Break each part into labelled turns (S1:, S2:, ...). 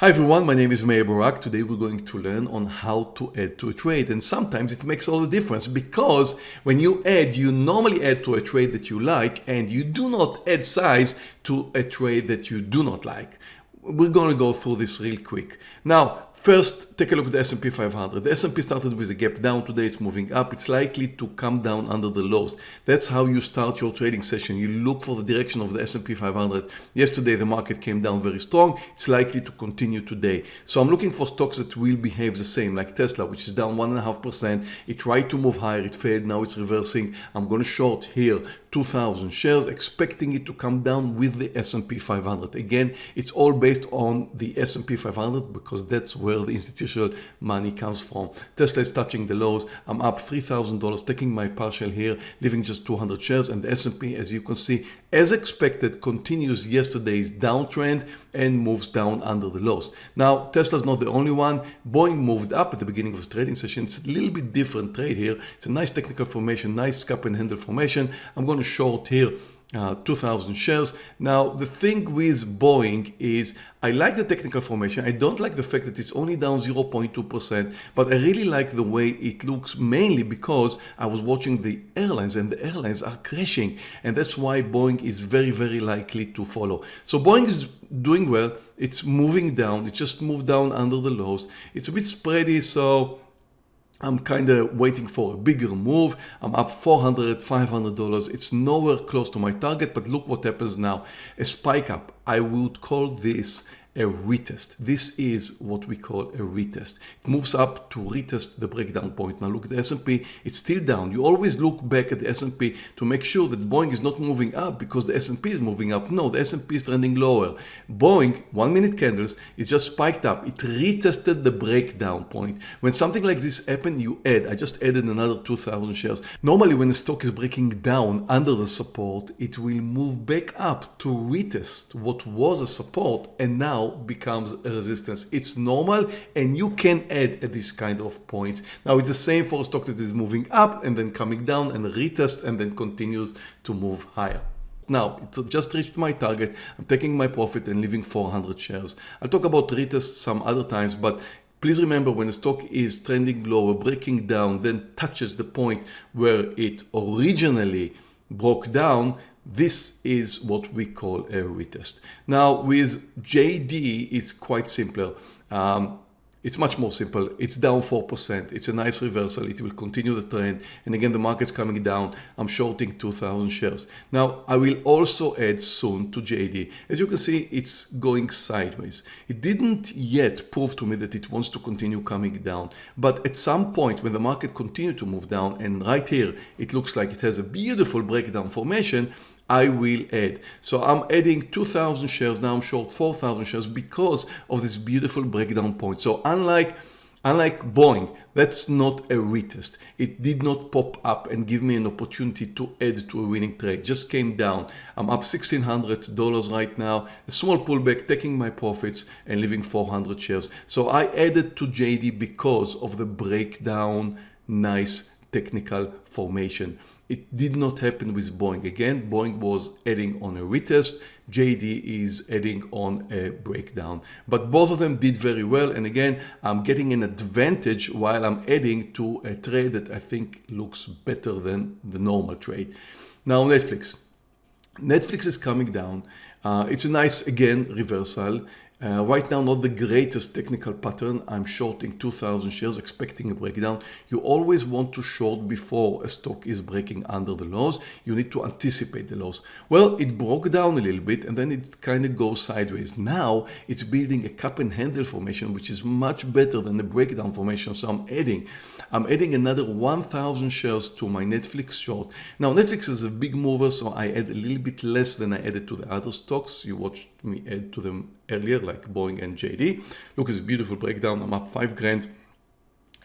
S1: Hi everyone, my name is Meir Barak. Today we're going to learn on how to add to a trade and sometimes it makes all the difference because when you add, you normally add to a trade that you like and you do not add size to a trade that you do not like. We're going to go through this real quick. Now, First, take a look at the S&P 500. The S&P started with a gap down. Today it's moving up. It's likely to come down under the lows. That's how you start your trading session. You look for the direction of the S&P 500. Yesterday the market came down very strong. It's likely to continue today. So I'm looking for stocks that will behave the same, like Tesla, which is down 1.5%. It tried to move higher. It failed. Now it's reversing. I'm going to short here 2,000 shares, expecting it to come down with the S&P 500. Again, it's all based on the S&P 500 because that's where the institutional money comes from. Tesla is touching the lows. I'm up $3,000, taking my partial here, leaving just 200 shares. And the S&P, as you can see, as expected, continues yesterday's downtrend and moves down under the lows. Now, Tesla's not the only one. Boeing moved up at the beginning of the trading session. It's a little bit different trade here. It's a nice technical formation, nice cup and handle formation. I'm going to short here uh, 2000 shares. Now, the thing with Boeing is I like the technical formation. I don't like the fact that it's only down 0.2%, but I really like the way it looks mainly because I was watching the airlines and the airlines are crashing. And that's why Boeing is very, very likely to follow. So Boeing is doing well. It's moving down. It just moved down under the lows. It's a bit spready. So I'm kind of waiting for a bigger move. I'm up 400, 500 dollars. It's nowhere close to my target, but look what happens now. A spike up. I would call this a retest. This is what we call a retest. It moves up to retest the breakdown point. Now look at the S&P, it's still down. You always look back at the S&P to make sure that Boeing is not moving up because the S&P is moving up. No, the S&P is trending lower. Boeing, one minute candles, is just spiked up. It retested the breakdown point. When something like this happens, you add. I just added another 2,000 shares. Normally when a stock is breaking down under the support, it will move back up to retest what was a support and now becomes a resistance. It's normal and you can add at this kind of points. Now it's the same for a stock that is moving up and then coming down and retest and then continues to move higher. Now, it just reached my target. I'm taking my profit and leaving 400 shares. I'll talk about retest some other times, but Please remember when the stock is trending lower, breaking down, then touches the point where it originally broke down, this is what we call a retest. Now with JD, it's quite simpler. Um, it's much more simple. It's down 4%. It's a nice reversal. It will continue the trend. And again, the market's coming down. I'm shorting 2,000 shares. Now, I will also add soon to JD. As you can see, it's going sideways. It didn't yet prove to me that it wants to continue coming down. But at some point when the market continue to move down, and right here, it looks like it has a beautiful breakdown formation, I will add. So I'm adding 2000 shares. Now I'm short 4000 shares because of this beautiful breakdown point. So unlike Unlike Boeing, that's not a retest. It did not pop up and give me an opportunity to add to a winning trade. Just came down. I'm up $1,600 right now. A small pullback, taking my profits and leaving 400 shares. So I added to JD because of the breakdown. Nice technical formation. It did not happen with Boeing. Again, Boeing was adding on a retest. JD is adding on a breakdown. But both of them did very well. And again, I'm getting an advantage while I'm adding to a trade that I think looks better than the normal trade. Now, Netflix. Netflix is coming down. Uh, it's a nice, again, reversal. Uh, right now, not the greatest technical pattern. I'm shorting 2000 shares, expecting a breakdown. You always want to short before a stock is breaking under the lows. You need to anticipate the lows. Well, it broke down a little bit and then it kind of goes sideways. Now it's building a cup and handle formation, which is much better than the breakdown formation. So I'm adding, I'm adding another 1000 shares to my Netflix short. Now Netflix is a big mover, so I add a little bit less than I added to the other stocks. You watched me add to them earlier, like Boeing and JD. Look at this beautiful breakdown. I'm up five grand.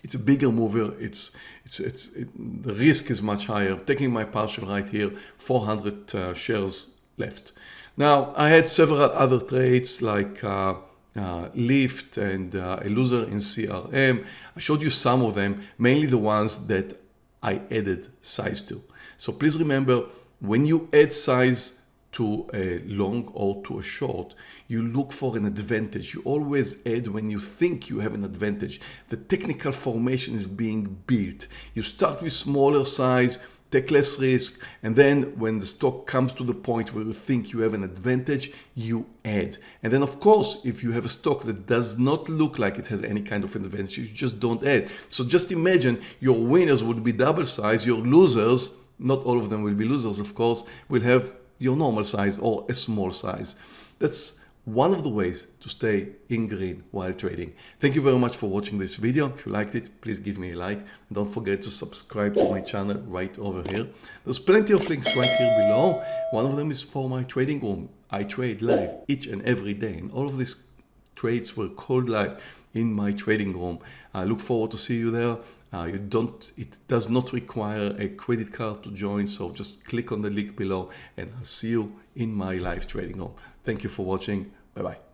S1: It's a bigger mover. It's it's it's it, the risk is much higher. Taking my partial right here, 400 uh, shares left. Now I had several other trades like. Uh, uh, Lyft and uh, a loser in CRM. I showed you some of them, mainly the ones that I added size to. So please remember, when you add size to a long or to a short, you look for an advantage. You always add when you think you have an advantage. The technical formation is being built. You start with smaller size, take less risk, and then when the stock comes to the point where you think you have an advantage, you add. And then of course, if you have a stock that does not look like it has any kind of advantage, you just don't add. So just imagine your winners would be double size, your losers, not all of them will be losers, of course, will have your normal size or a small size. That's one of the ways to stay in green while trading. Thank you very much for watching this video. If you liked it, please give me a like and don't forget to subscribe to my channel right over here. There's plenty of links right here below. One of them is for my trading room. I trade live each and every day and all of these trades were called live in my trading room. I look forward to see you there. Uh, you don't, it does not require a credit card to join, so just click on the link below and I'll see you in my live trading room. Thank you for watching. Bye bye.